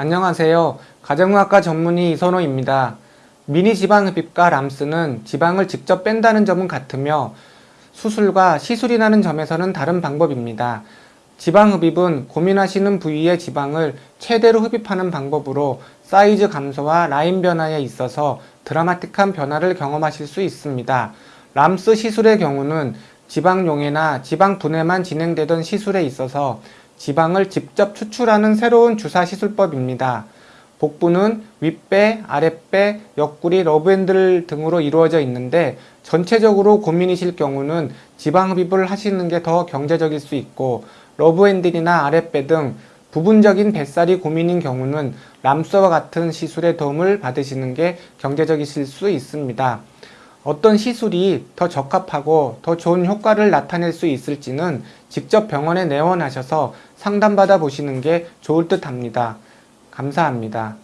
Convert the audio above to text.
안녕하세요. 가정의학과 전문의 이선호입니다. 미니 지방흡입과 람스는 지방을 직접 뺀다는 점은 같으며 수술과 시술이라는 점에서는 다른 방법입니다. 지방흡입은 고민하시는 부위의 지방을 최대로 흡입하는 방법으로 사이즈 감소와 라인 변화에 있어서 드라마틱한 변화를 경험하실 수 있습니다. 람스 시술의 경우는 지방 용해나 지방 분해만 진행되던 시술에 있어서 지방을 직접 추출하는 새로운 주사 시술법입니다. 복부는 윗배, 아랫배, 옆구리, 러브핸들 등으로 이루어져 있는데 전체적으로 고민이실 경우는 지방 흡입을 하시는 게 더 경제적일 수 있고 러브핸들이나 아랫배 등 부분적인 뱃살이 고민인 경우는 람스와 같은 시술의 도움을 받으시는 게 경제적이실 수 있습니다. 어떤 시술이 더 적합하고 더 좋은 효과를 나타낼 수 있을지는 직접 병원에 내원하셔서 상담받아 보시는 게 좋을 듯 합니다. 감사합니다.